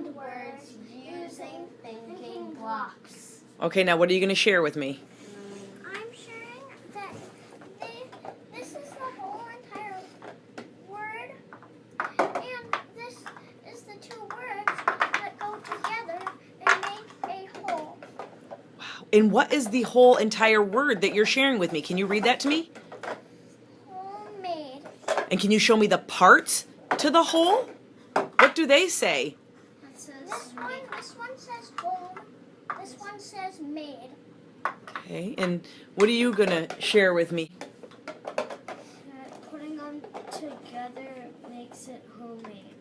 compound words using thinking blocks. Okay, now what are you going to share with me? I'm sharing that they, this is the whole entire word, and this is the two words that go together and make a whole. Wow. And what is the whole entire word that you're sharing with me? Can you read that to me? Homemade. And can you show me the parts to the whole? What do they say? This one, this one says home. This one says made. Okay, and what are you going to share with me? Putting them together makes it homemade.